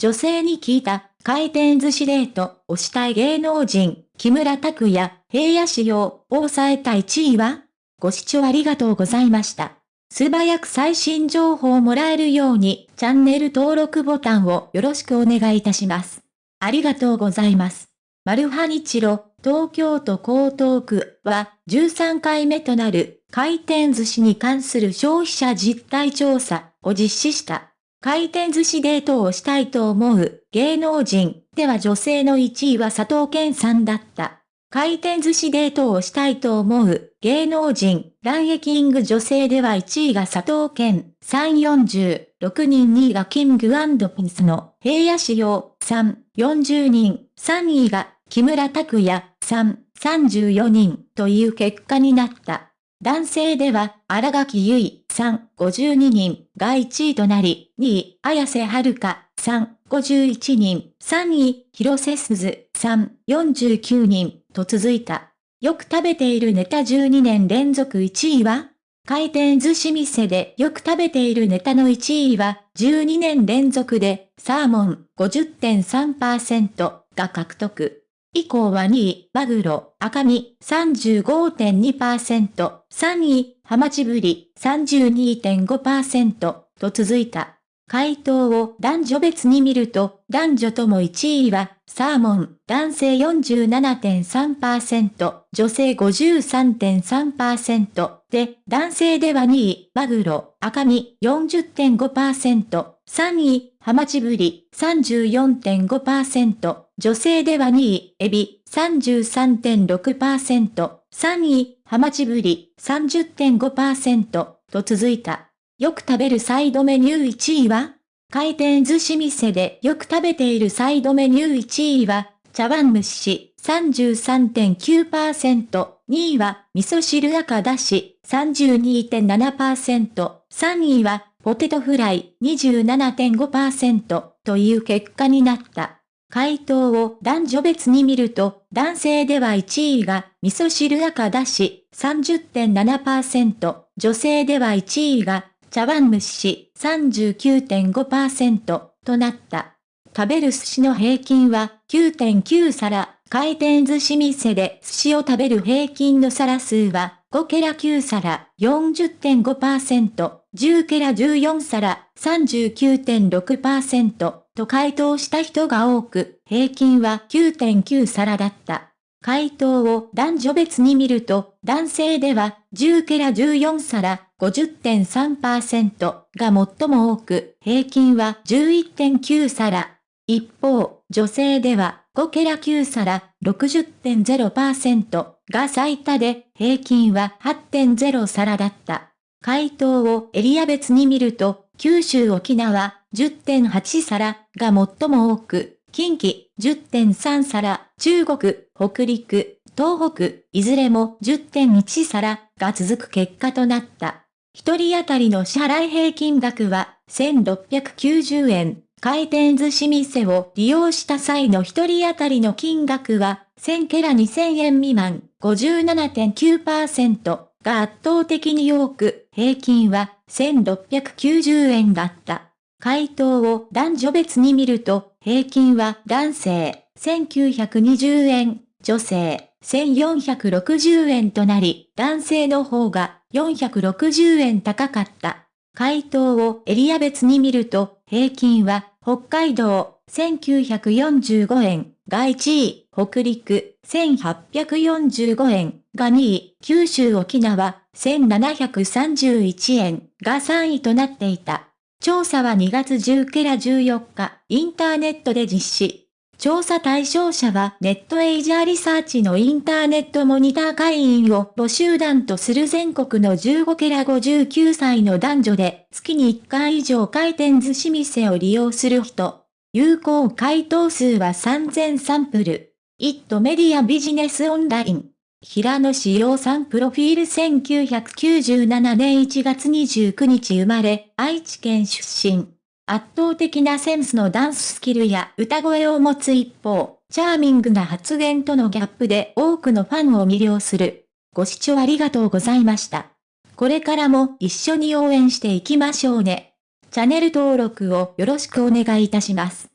女性に聞いた、回転寿司デートをしたい芸能人、木村拓哉、平野仕様を抑えた1位は？ご視聴ありがとうございました。素早く最新情報をもらえるように、チャンネル登録ボタンをよろしくお願いいたします。ありがとうございます。マルハニチロ、東京都江東区は13回目となる回転寿司に関する消費者実態調査を実施した。回転寿司デートをしたいと思う芸能人。では女性の1位は佐藤健さんだった。回転寿司デートをしたいと思う芸能人、ランエキング女性では1位が佐藤健、3 46人2位がキングピンスの平野仕様、3、40人、3位が木村拓哉、3、34人という結果になった。男性では、荒垣結衣、3、52人。が1位となり、2位、綾瀬はるか、3、51人、3位、広瀬すず、3、49人と続いた。よく食べているネタ12年連続1位は回転寿司店でよく食べているネタの1位は12年連続でサーモン50.3%が獲得。以降は2位、マグロ、赤身35.2%、3位、ハマチブリ32.5%と続いた。回答を男女別に見ると、男女とも1位は、サーモン、男性47.3%、女性53.3%で、男性では2位、マグロ、赤身40.5%、3位、ハマチブリ34.5%、女性では2位、エビ33.6%、3位、ハマチブリ30.5%と続いた。よく食べるサイドメニュー1位は？回転寿司店でよく食べているサイドメニュー1位は、茶碗蒸し。33.9%、2位は味噌汁赤だし。32.7%、3位はポテトフライ。27.5%という結果になった。回答を男女別に見ると、男性では1位が味噌汁赤だし30.7%、女性では1位が茶碗蒸し39.5%となった。食べる寿司の平均は9.9皿、回転寿司店で寿司を食べる平均の皿数は5ケラ9皿。40.5%、10ケラ14皿。39.6%と回答した人が多く、平均は9.9皿だった。回答を男女別に見ると、男性では10ケラ14皿50.3%が最も多く、平均は11.9皿。一方、女性では5ケラ9皿60.0%が最多で、平均は8.0皿だった。回答をエリア別に見ると、九州沖縄10.8皿が最も多く、近畿10.3皿、中国、北陸、東北、いずれも10.1皿が続く結果となった。一人当たりの支払い平均額は1690円。回転寿司店を利用した際の一人当たりの金額は1000ケラ2000円未満57.9%が圧倒的に多く、平均は1690円だった。回答を男女別に見ると、平均は男性1920円、女性1460円となり、男性の方が460円高かった。回答をエリア別に見ると、平均は北海道1945円が1位、北陸1845円が2位、九州沖縄1731円が3位となっていた。調査は2月10ケラ14日、インターネットで実施。調査対象者はネットエイジャーリサーチのインターネットモニター会員を募集団とする全国の15ケラ59歳の男女で月に1回以上回転寿司店を利用する人。有効回答数は3000サンプル。イットメディアビジネスオンライン。平野志陽さんプロフィール1997年1月29日生まれ、愛知県出身。圧倒的なセンスのダンススキルや歌声を持つ一方、チャーミングな発言とのギャップで多くのファンを魅了する。ご視聴ありがとうございました。これからも一緒に応援していきましょうね。チャンネル登録をよろしくお願いいたします。